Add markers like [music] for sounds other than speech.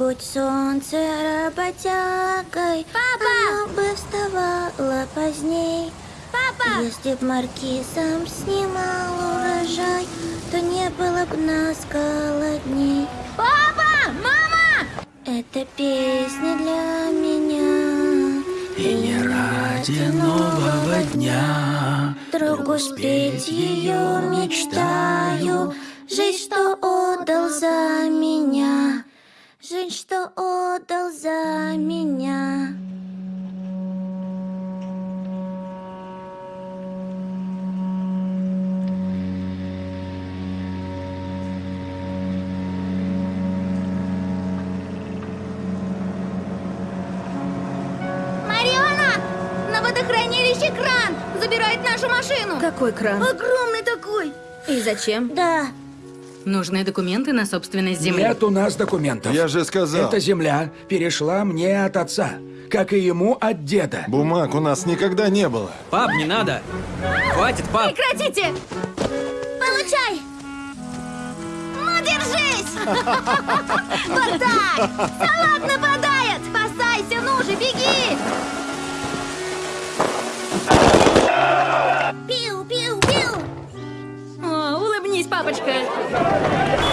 Будь солнце работягой, Папа! оно бы вставало поздней. Папа! Если б маркизом снимал урожай, то не было б нас голодней. Папа! Мама! Это песня для меня. И не ради нового дня Другу спеть ее мечтаю. Жизнь, что отдал за меня. Жизнь, что отдал за меня. Водохранилище кран! Забирает нашу машину! Какой кран? Огромный такой! И зачем? Да, Нужны документы на собственность земли. Нет у нас документов. Я же сказал. Эта земля перешла мне от отца, как и ему от деда. Бумаг у нас никогда не было. Пап, не надо! Хватит, пап! Прекратите! Получай! Ну, держись! [laughs] Вот так! Салат нападает! Спасайся, ну же, беги! podcast.